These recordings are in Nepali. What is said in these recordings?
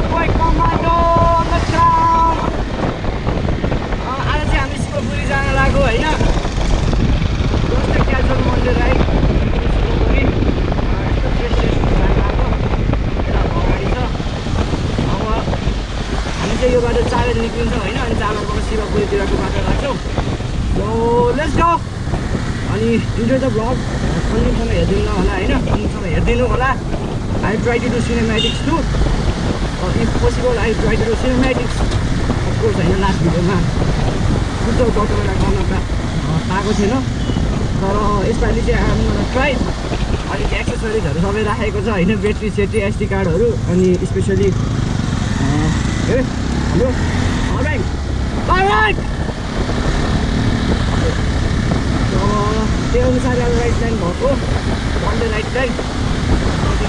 Earthquake. अँ, आज चाहिँ हामी शिवपुरी जान लाग्यो होइन जस्तै क्याजुअल मन्डे राइड शिवपुरी जान अगाडि छ अब हामी चाहिँ यो बाटो बजी निक्लिन्छौँ होइन अनि बजीबाट शिवपुरीतिरको बाटो लाग्छौँ लेट्स गो अनि इन्जोय द ब्लग अन्तिमसम्म हेरिदिनु होला होइन अन्तिमसम्म हेरिदिनु होला I try to do cinematics to possible I try to do cinematics of course होइन लास्ट भिडियोमा शुद्ध डक्टरलाई गर्न पाएको थिएन तर यसपालि चाहिँ हामी ट्राई अलिक एक्सेसरिजहरू सबै राखेको छ होइन ब्याट्री सेट्री एसडी कार्डहरू अनि स्पेसली ए हाम्रो alright, alright! र त्यही अनुसार अब राइट लाइन भएको one day right line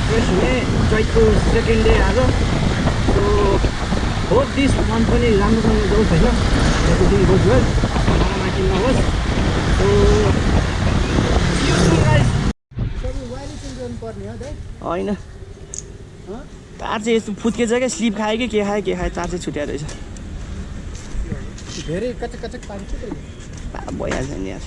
fresh हुने चैतको सेकेन्ड डे आज होप दिस मन्थ पनि राम्रोसँग जाओस् होइन? एभ्रिथिङ गोज वेल माथि नहोस्। सो होइन। तार चाहिँ यस्तो फुत्केछ क्या स्लिप खायो कि के खायो? के खायो? तार चाहिँ छुट्याएर रहेछ। धेरै कचक कचक पानी छ बा- भइहाल्छ नि यार।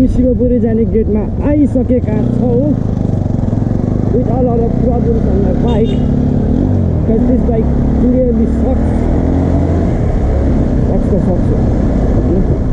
हामी शिवपुरी जाने गेटमा आइसकेका छौँ with all all problems on my bike because this bike clearly sucks त सक्छ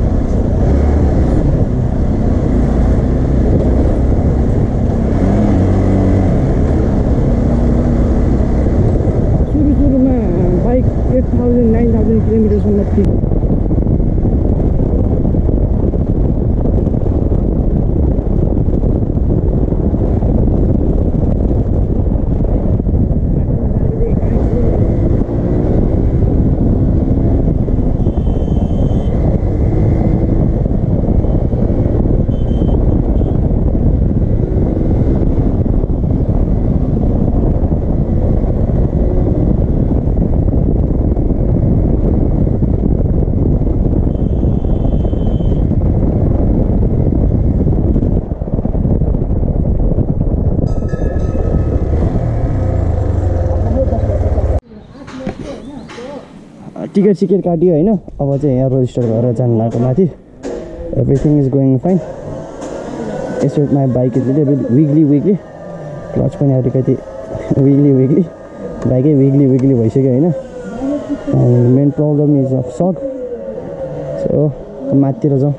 टिकट सिकेट काट्यो होइन। अब चाहिँ यहाँ रजिस्टर गरेर जानु लाग्यो माथि। एभ्रिथिङ इज गोइङ फाइन यसो my bike weekly weekly clutch पनि अलिकति विक्ली विक्ली बाइकै विक्ली विक्ली भइसक्यो होइन। Main problem is of suck so माथितिर जाउँ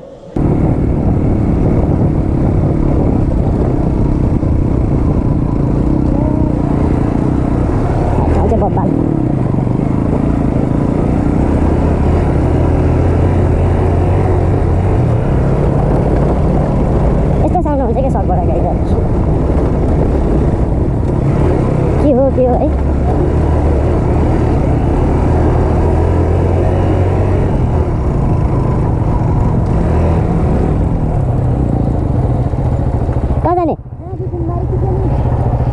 बब्बाल यस्तो साउन्ड हुन्छ क्या सकबाट गाडी त हो है कहाँ जाने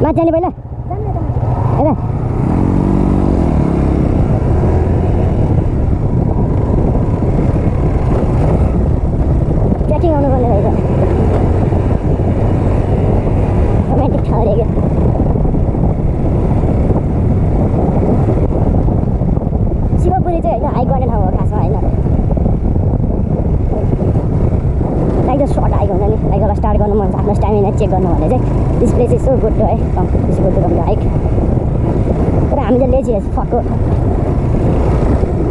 माथि जाने पहिला यता ट्रेकिङ आउनुपर्ने रहेछ रोमान्टिक ठाउँ अरे शिवपुरी चाहिँ होइन हाइक गर्ने ठाउँ हो खासमा होइन लाइक द सर्ट हाइक हुन्छ नि लाइक अब स्टार्ट गर्नु मन छ आफ्नो स्ट्यामिना चेक गर्नु भने चाहिँ this place is so good है come this good come hike तर हामी त लेजी फक्को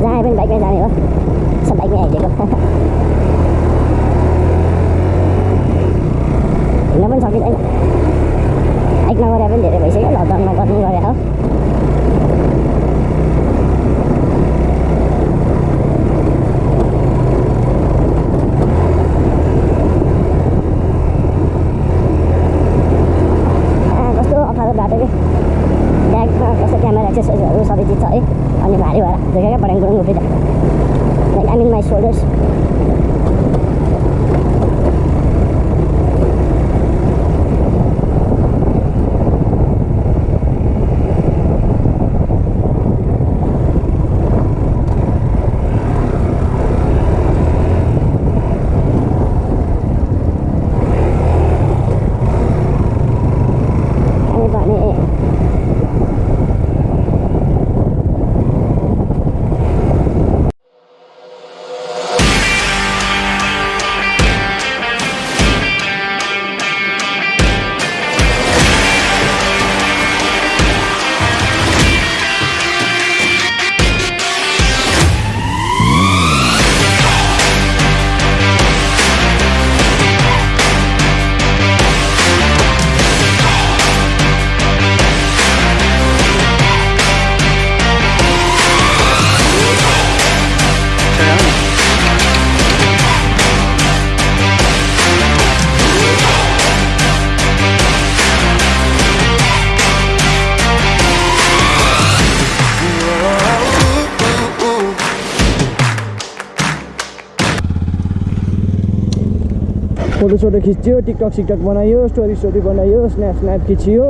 जहाँ पनि बाइकमै जाने हो सब बाइकमै आइदिएको हिँड्न पनि सकिँदैन हाइक नगरे पनि धेरै भइसक्यो लकडाउनमा गर्नु गरे हो आ, कस्तो अप्ठ्यारो बाटो कि ब्यागमा कस्तो क्यामेरा एक्सेसरिजहरू सबै चिज छ है अनि भारी भएर झुकेकै पठाङ गुरुङ फोटोसोटो खिच्यो टिकटक सिकटक बनायो स्टोरी स्टोरी बनायो स्न्याप स्न्याप खिचियो।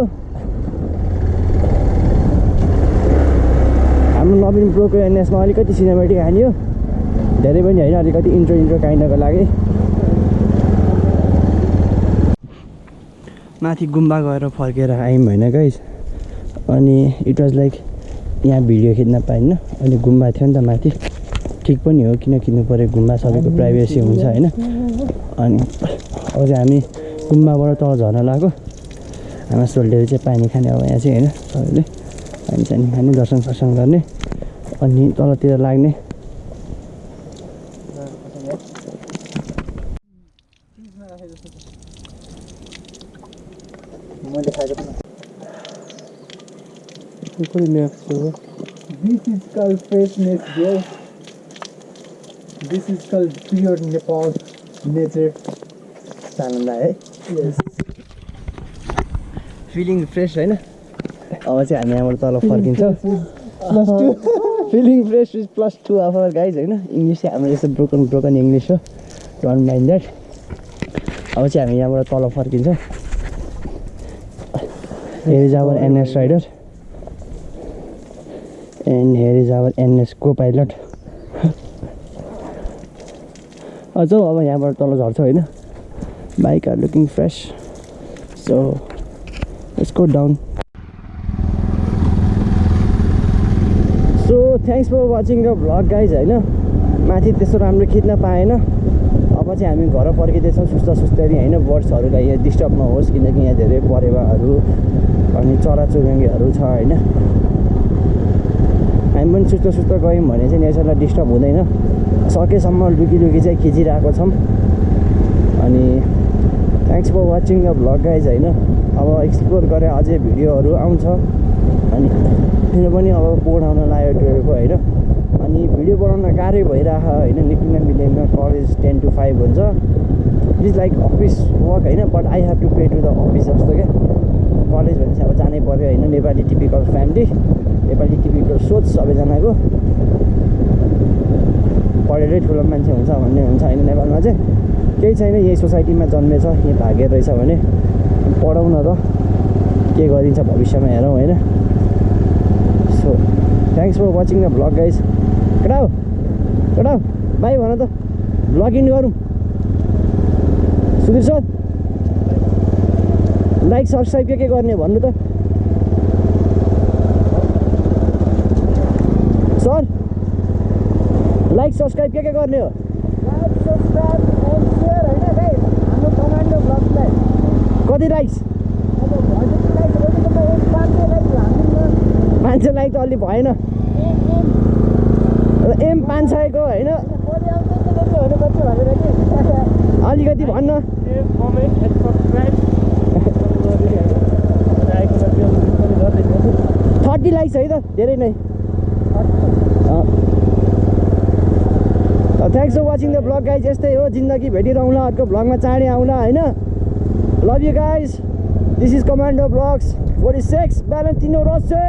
हाम्रो नवीन प्रोको एनएसमा अलिकति सिनेमेटिक हान्यो। धेरै पनि होइन अलिकति इन्ट्रो इन्ट्रो काइन्डको लागि। माथि गुम्बा गएर फर्केर आयौँ होइन गाइस अनि इट वाज लाइक यहाँ भिडियो खिच्न पाइनँ अनि गुम्बा थियो नि त माथि। ठिक पनि हो किन किन्नु पऱ्यो? गुम्बा सबैको प्राइभेसी हुन्छ होइन? अनि अब चाहिँ हामी गुम्बाबाट तल झर्न लाग्यो आमा सोल्डेले चाहिँ पानी खाने अब यहाँ चाहिँ होइन? सबैले पानी सानी खाने दर्शन सर्शन गर्ने अनि तलतिर लाग्ने। मैले खाएको This is called pure Nepal nature. आनन्द है Yes. फिलिङ फ्रेस होइन अब चाहिँ हामी यहाँबाट तल फर्किन्छौँ. Feeling fresh is plus two of our guys होइन? इङ्ग्लिस चाहिँ हाम्रो यस्तो ब्रोकन ब्रोकन इङ्ग्लिस हो। डन्ट माइन्ड द्याट अब चाहिँ हामी यहाँबाट तल फर्किन्छौँ। Here is our NS rider and here is our NS को पाइलट अझ अब यहाँबाट तल झर्छ होइन। Bike are looking fresh so go down so thanks for watching the vlog guys होइन। माथि त्यस्तो राम्रो खिच्न पाएन। अब चाहिँ हामी घर फर्किँदैछौँ सुस्त सुस्तरी होइन। बर्ड्सहरूलाई यहाँ डिस्टर्ब नहोस् किनकि यहाँ धेरै परेवाहरू अनि चराचुरुङ्गीहरू छ होइन। हामी पनि सुस्त सुस्त गयौँ भने चाहिँ नेचरलाई डिस्टर्ब हुँदैन। सकेसम्म लुकी लुकी चाहिँ खिचिरहेको छौँ। अनि thanks for watching the vlog guys होइन? अब एक्सप्लोर गरेर अझै भिडियोहरू आउँछ। अनि मेरो पनि अब बोर्ड आउन लाग्यो टुवेल्भको होइन? अनि भिडियो बनाउन गाह्रै भइरहेको होइन? निक्लिन मिल्दैन कलेज टेन टु फाइभ हुन्छ। It is like office work होइन? But I have to pay to the office जस्तो क्या कलेज भने चाहिँ अब जानै पऱ्यो होइन। Nepali typical family Nepali typical सोच सबैजनाको। पढेरै ठुलो मान्छे हुन्छ भन्ने हुन्छ होइन नेपालमा चाहिँ। केही छैन यही सोसाइटीमा जन्मेछ यहीँ भागेर रहेछ भने पढाउन त के गरिन्छ भविष्यमा हेरौँ होइन। So thanks for watching the vlog guys केटा हो केटा हो बाई भन त। भ्लग इन गरौँ। सुधीर सर। लाइक सब्सक्राइब के के गर्ने भन्नु त? सर लाइक सब्सक्राइब के के गर्ने हो? कति लाइक्स पाँच सय लाइक त अलि भएन। एम पाँच सयको होइन। अलिकति भन्न। थर्टी लाइक्स है त धेरै नै thanks for watching the vlog guys यस्तै हो जिन्दगी भेटिरहँला अर्को भ्लगमा चाँडै आउँला होइन love you guys this is commando vlogs forty six Valentino Rossi